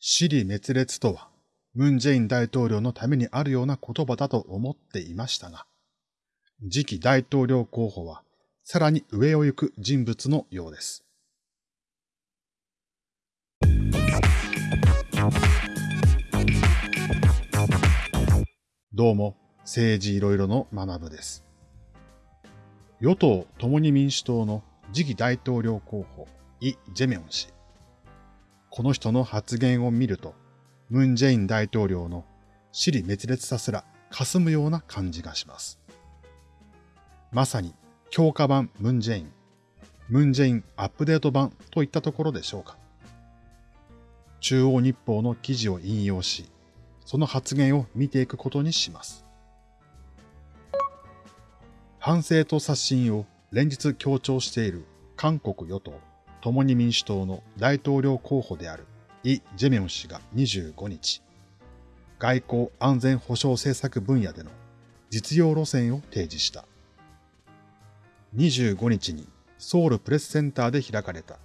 死理滅裂とは、ムン・ジェイン大統領のためにあるような言葉だと思っていましたが、次期大統領候補はさらに上を行く人物のようです。どうも、政治いろいろの学部です。与党共に民主党の次期大統領候補、イ・ジェミョン氏。この人の発言を見ると、ムン・ジェイン大統領の死理滅裂さすら霞むような感じがします。まさに強化版ムン・ジェイン、ムン・ジェインアップデート版といったところでしょうか。中央日報の記事を引用し、その発言を見ていくことにします。反省と刷新を連日強調している韓国与党共に民主党の大統領候補であるイ・ジェミョン氏が25日、外交安全保障政策分野での実用路線を提示した。25日にソウルプレスセンターで開かれた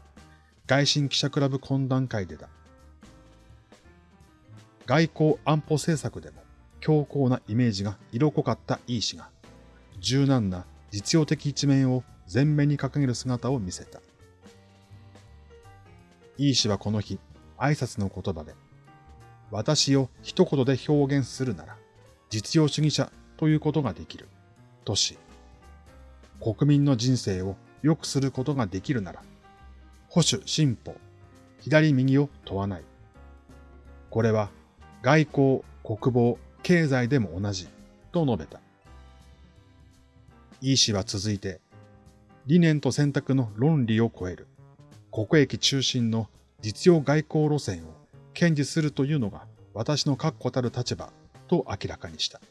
外信記者クラブ懇談会でだ。外交安保政策でも強硬なイメージが色濃かったイ氏が、柔軟な実用的一面を前面に掲げる姿を見せた。イー氏はこの日、挨拶の言葉で、私を一言で表現するなら、実用主義者ということができる、とし、国民の人生を良くすることができるなら、保守進歩、左右を問わない。これは外交、国防、経済でも同じ、と述べた。イー氏は続いて、理念と選択の論理を超える、国益中心の実用外交路線を堅持するというのが私の確固たる立場と明らかにした。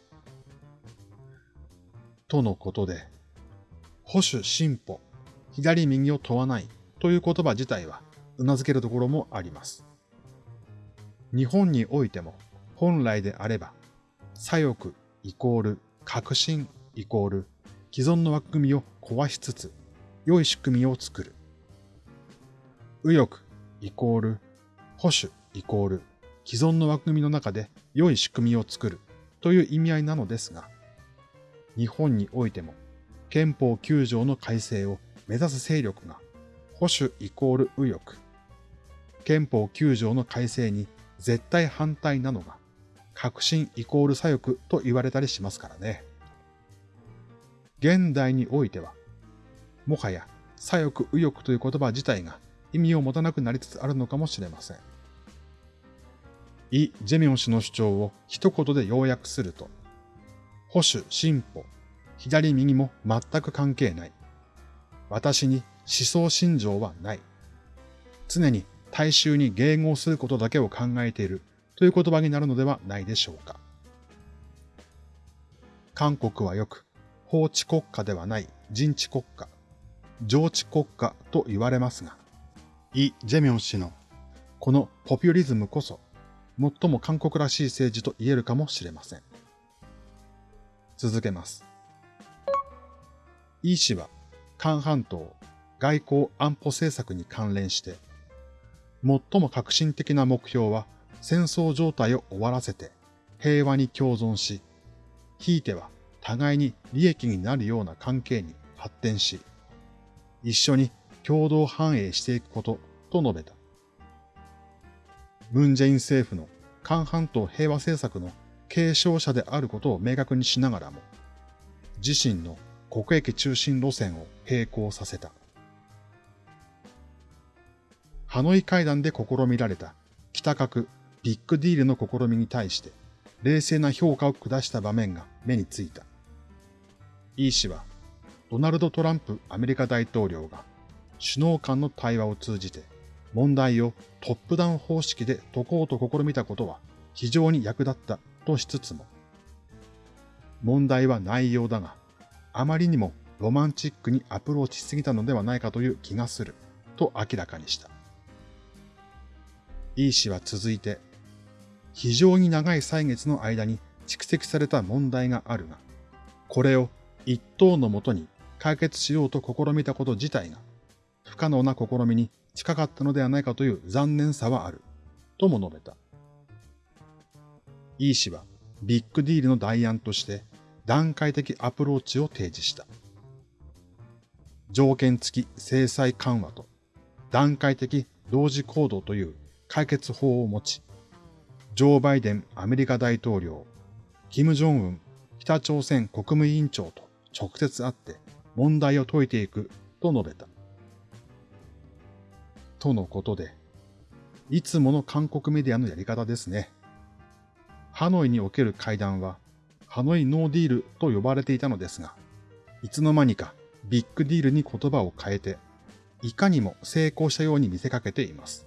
とのことで、保守進歩、左右を問わないという言葉自体は頷けるところもあります。日本においても本来であれば、左翼イコール革新イコール既存の枠組みを壊しつつ良い仕組みを作る。右翼イコール保守イコール既存の枠組みの中で良い仕組みを作るという意味合いなのですが、日本においても憲法9条の改正を目指す勢力が保守イコール右翼、憲法9条の改正に絶対反対なのが革新イコール左翼と言われたりしますからね。現代においては、もはや左翼右翼という言葉自体が意味を持たなくなりつつあるのかもしれません。イ・ジェミョン氏の主張を一言で要約すると、保守、進歩、左右も全く関係ない。私に思想信条はない。常に大衆に迎合することだけを考えているという言葉になるのではないでしょうか。韓国はよく法治国家ではない人治国家、上治国家と言われますが、イ・ジェミョン氏のこのポピュリズムこそ最も韓国らしい政治と言えるかもしれません。続けます。イ氏は、韓半島外交安保政策に関連して、最も革新的な目標は戦争状態を終わらせて平和に共存し、ひいては互いに利益になるような関係に発展し、一緒に共同繁栄していくことと述べた。ムンジェイン政府の韓半島平和政策の継承者であることを明確にしながらも、自身の国益中心路線を並行させた。ハノイ会談で試みられた北核ビッグディールの試みに対して冷静な評価を下した場面が目についた。イー氏はドナルド・トランプアメリカ大統領が首脳間の対話を通じて問題をトップダウン方式で解こうと試みたことは非常に役立ったとしつつも、問題は内容だが、あまりにもロマンチックにアプローチしすぎたのではないかという気がする、と明らかにした。イー氏は続いて、非常に長い歳月の間に蓄積された問題があるが、これを一等のもとに解決しようと試みたこと自体が、不可能な試みに近かったのではないかという残念さはある、とも述べた。イ氏はビッグディールの代案として段階的アプローチを提示した。条件付き制裁緩和と段階的同時行動という解決法を持ち、ジョー・バイデンアメリカ大統領、キム・ジョンウン北朝鮮国務委員長と直接会って問題を解いていくと述べた。とのことで、いつもの韓国メディアのやり方ですね。ハノイにおける会談は、ハノイノーディールと呼ばれていたのですが、いつの間にかビッグディールに言葉を変えて、いかにも成功したように見せかけています。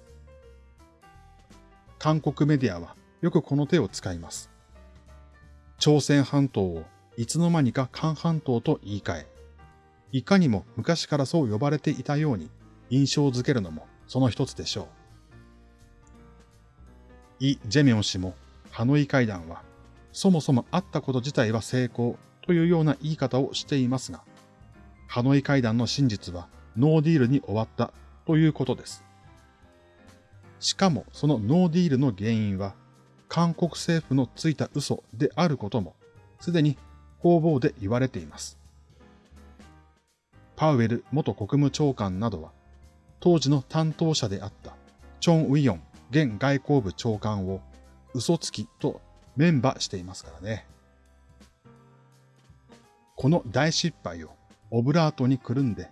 韓国メディアはよくこの手を使います。朝鮮半島をいつの間にか韓半島と言い換え、いかにも昔からそう呼ばれていたように印象づけるのもその一つでしょう。イ・ジェミョン氏もハノイ会談はそもそもあったこと自体は成功というような言い方をしていますが、ハノイ会談の真実はノーディールに終わったということです。しかもそのノーディールの原因は韓国政府のついた嘘であることもすでに方々で言われています。パウエル元国務長官などは当時の担当者であったチョン・ウィヨン現外交部長官を嘘つきとメンバーしていますからね。この大失敗をオブラートにくるんで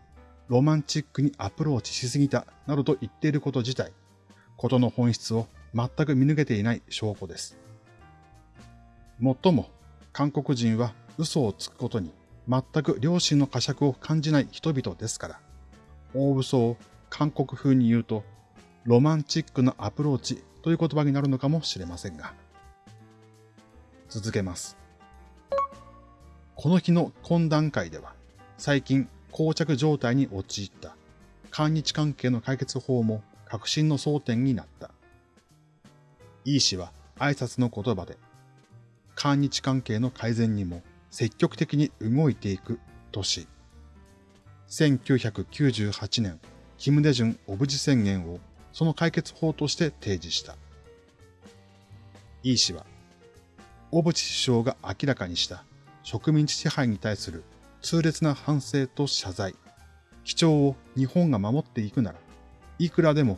ロマンチックにアプローチしすぎたなどと言っていること自体、ことの本質を全く見抜けていない証拠です。もっとも、韓国人は嘘をつくことに全く良心の呵責を感じない人々ですから、大嘘を韓国風に言うと、ロマンチックなアプローチという言葉になるのかもしれませんが。続けます。この日の懇談会では、最近膠着状態に陥った韓日関係の解決法も革新の争点になった。イー氏は挨拶の言葉で、韓日関係の改善にも積極的に動いていくとし、1998年、キム・デジュンオブジ宣言をその解決法として提示した。イー氏は、小渕首相が明らかにした植民地支配に対する痛烈な反省と謝罪、基調を日本が守っていくなら、いくらでも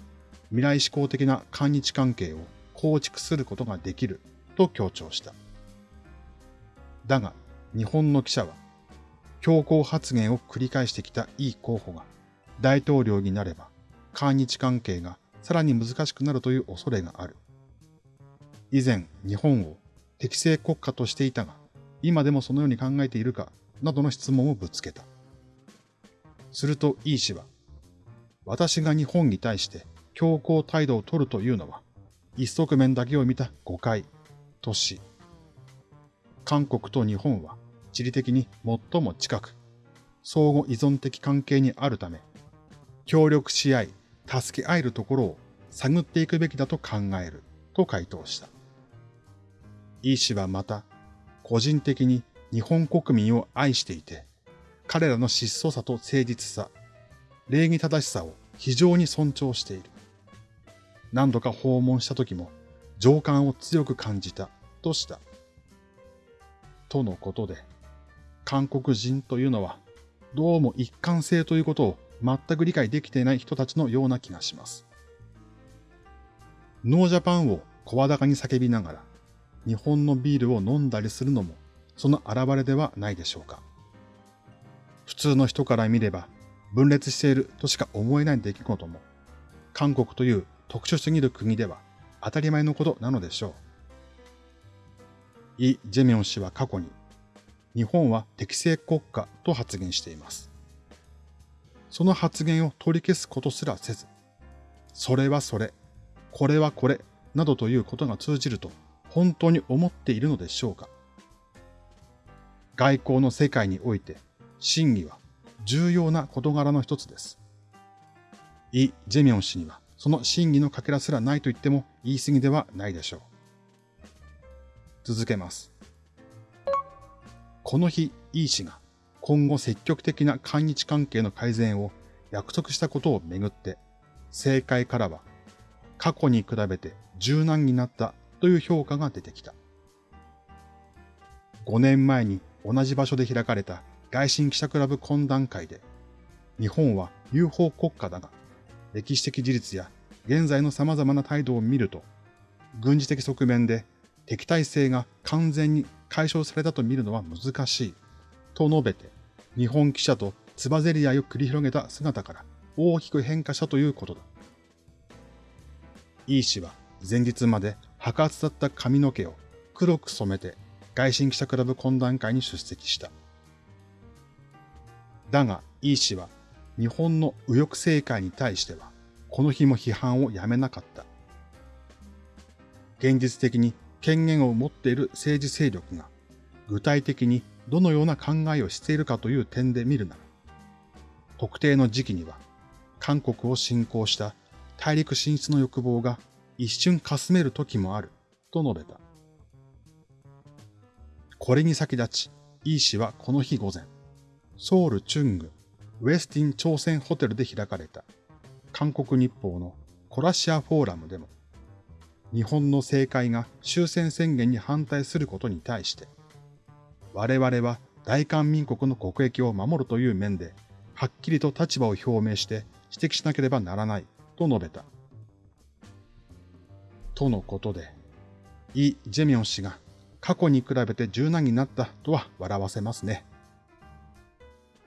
未来志向的な韓日関係を構築することができると強調した。だが、日本の記者は、強硬発言を繰り返してきたイ候補が大統領になれば、韓日関係がさらに難しくなるという恐れがある。以前、日本を適正国家としていたが、今でもそのように考えているか、などの質問をぶつけた。するとイ氏は、私が日本に対して強硬態度を取るというのは、一側面だけを見た誤解とし、韓国と日本は地理的に最も近く、相互依存的関係にあるため、協力し合い、助け合えるところを探っていくべきだと考えると回答した。イ氏はまた、個人的に日本国民を愛していて、彼らの質素さと誠実さ、礼儀正しさを非常に尊重している。何度か訪問した時も情感を強く感じたとした。とのことで、韓国人というのはどうも一貫性ということを全く理解できていない人たちのような気がします。ノージャパンを声高に叫びながら日本のビールを飲んだりするのもその現れではないでしょうか。普通の人から見れば分裂しているとしか思えない出来事も韓国という特殊すぎる国では当たり前のことなのでしょう。イ・ジェミョン氏は過去に、日本は適正国家と発言しています。その発言を取り消すことすらせず、それはそれ、これはこれ、などということが通じると本当に思っているのでしょうか。外交の世界において、真偽は重要な事柄の一つです。イ・ジェミョン氏には、その真偽のかけらすらないと言っても言い過ぎではないでしょう。続けます。この日、イ氏が今後積極的な韓日関係の改善を約束したことをめぐって、政界からは過去に比べて柔軟になったという評価が出てきた。5年前に同じ場所で開かれた外信記者クラブ懇談会で、日本は UFO 国家だが、歴史的事実や現在の様々な態度を見ると、軍事的側面で敵対性が完全に解消されたと見るのは難しい、と述べて、日本記者とつばぜり合いを繰り広げた姿から大きく変化したということだ。イー氏は前日まで白髪だった髪の毛を黒く染めて外信記者クラブ懇談会に出席した。だが、イー氏は日本の右翼政界に対しては、この日も批判をやめなかった。現実的に権限を持っている政治勢力が、具体的にどのような考えをしているかという点で見るなら、特定の時期には、韓国を侵攻した大陸進出の欲望が一瞬かすめる時もある、と述べた。これに先立ち、イー氏はこの日午前、ソウル・チュング、ウェスティン朝鮮ホテルで開かれた韓国日報のコラシアフォーラムでも、日本の政界が終戦宣言に反対することに対して、我々は大韓民国の国益を守るという面で、はっきりと立場を表明して指摘しなければならないと述べた。とのことで、イ・ジェミョン氏が過去に比べて柔軟になったとは笑わせますね。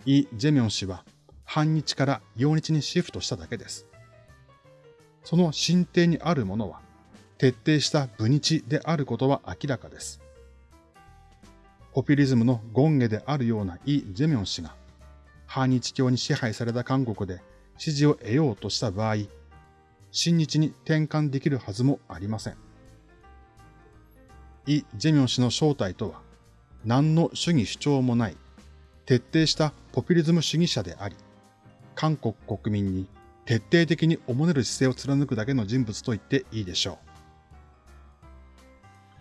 イ・ジェミョン氏は反日から陽日にシフトしただけです。その進程にあるものは徹底した武日であることは明らかです。ポピュリズムの権下であるようなイ・ジェミョン氏が反日教に支配された韓国で支持を得ようとした場合、新日に転換できるはずもありません。イ・ジェミョン氏の正体とは、何の主義主張もない、徹底したポピュリズム主義者であり、韓国国民に徹底的におもねる姿勢を貫くだけの人物と言っていいでしょう。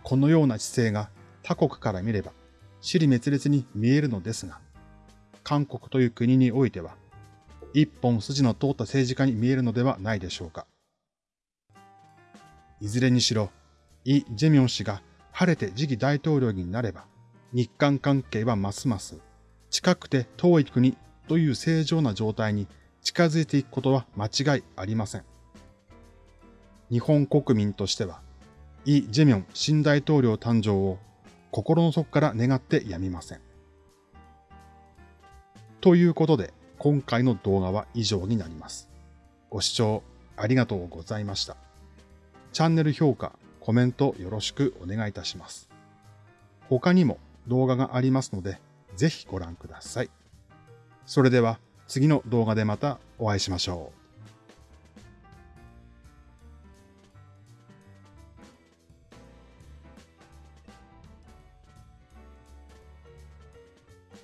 このような姿勢が他国から見れば、死に滅裂に見えるのですが、韓国という国においては、一本筋の通った政治家に見えるのではないでしょうか。いずれにしろ、イ・ジェミョン氏が晴れて次期大統領になれば、日韓関係はますます近くて遠い国という正常な状態に近づいていくことは間違いありません。日本国民としては、イ・ジェミョン新大統領誕生を心の底から願ってやみません。ということで、今回の動画は以上になります。ご視聴ありがとうございました。チャンネル評価、コメントよろしくお願いいたします。他にも動画がありますので、ぜひご覧ください。それでは次の動画でまたお会いしましょう。